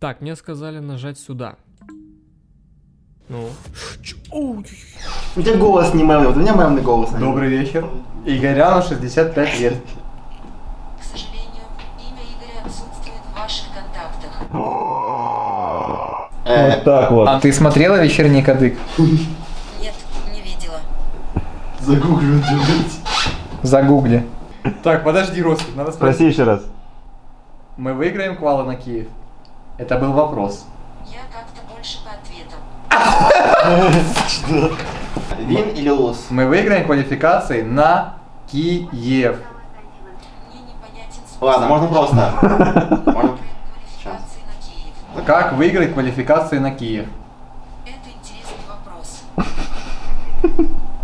Так, мне сказали нажать сюда. Ну. У тебя голос не мемный, вот у меня мемный голос. наверное. Добрый вечер. Игоряну 65 лет. К сожалению, имя Игоря отсутствует в ваших контактах. Э, так вот. А ты смотрела вечерний кадык? Нет, не видела. Делать. Загугли. Так, подожди, Ростик, надо спросить. Спроси еще раз. Мы выиграем квалы на Киев? Это был вопрос. Я как-то больше по ответам. Вин или лос? Мы выиграем квалификации на Киев. Мне непонятен смысл. Ладно, можно просто. Можно-. Как выиграть квалификации на Киев? Это интересный вопрос.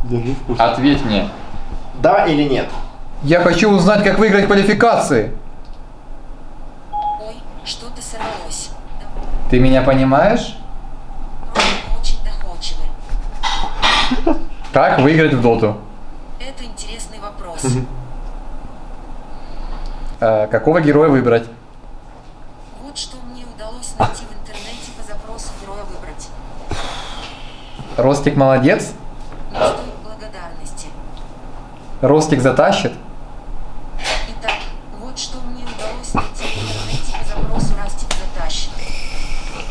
Держи вкус. Ответь мне. Да или нет? Я хочу узнать, как выиграть квалификации. Что-то сорвалось. Ты меня понимаешь? Просто очень доходчивый. Как выиграть в доту? Это интересный вопрос. Э, какого героя выбрать? Вот что мне удалось найти в интернете по запросу героя выбрать. Ростик молодец? Не стоит благодарности. Ростик затащит?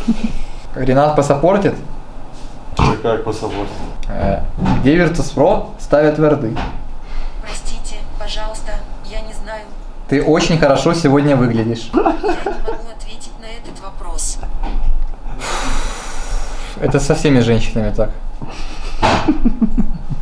Ренат посаппортит? Ты как пособор? Э, где Virtus.pro ставят верды? Простите, пожалуйста, я не знаю. Ты очень хорошо сегодня выглядишь. Я не могу ответить на этот вопрос. Это со всеми женщинами так.